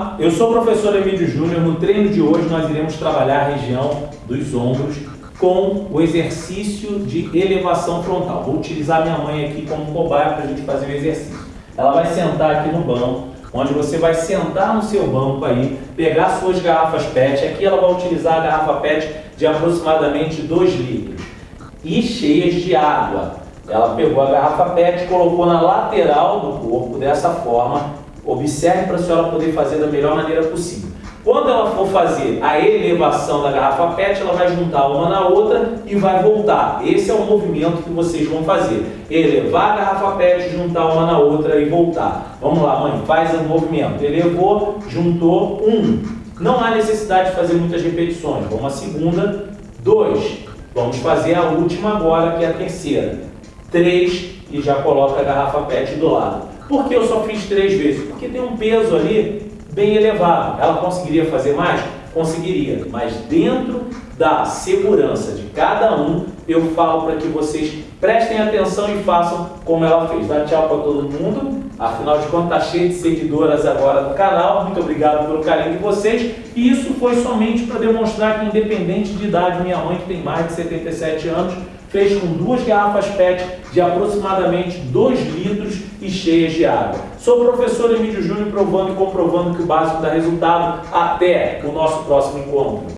Olá, eu sou o professor Emílio Júnior. No treino de hoje nós iremos trabalhar a região dos ombros com o exercício de elevação frontal. Vou utilizar minha mãe aqui como cobaia para a gente fazer o exercício. Ela vai sentar aqui no banco, onde você vai sentar no seu banco aí, pegar suas garrafas PET. Aqui ela vai utilizar a garrafa PET de aproximadamente 2 litros e cheias de água. Ela pegou a garrafa PET, colocou na lateral do corpo dessa forma Observe para a senhora poder fazer da melhor maneira possível. Quando ela for fazer a elevação da garrafa PET, ela vai juntar uma na outra e vai voltar. Esse é o movimento que vocês vão fazer. Elevar a garrafa PET, juntar uma na outra e voltar. Vamos lá, mãe, faz o movimento. Elevou, juntou, um. Não há necessidade de fazer muitas repetições. Vamos à segunda, dois. Vamos fazer a última agora, que é a terceira. Três, e já coloca a garrafa PET do lado. Por que eu só fiz três vezes? Porque tem um peso ali bem elevado. Ela conseguiria fazer mais? Conseguiria, mas dentro da segurança de cada um, eu falo para que vocês prestem atenção e façam como ela fez. Dá tchau para todo mundo. Afinal de contas, está cheio de seguidoras agora no canal. Muito obrigado pelo carinho de vocês. E isso foi somente para demonstrar que, independente de idade, minha mãe, que tem mais de 77 anos, fez com duas garrafas PET de aproximadamente 2 litros e cheias de água. Sou o professor Emílio Júnior provando e comprovando que o básico dá resultado. Até o nosso próximo encontro.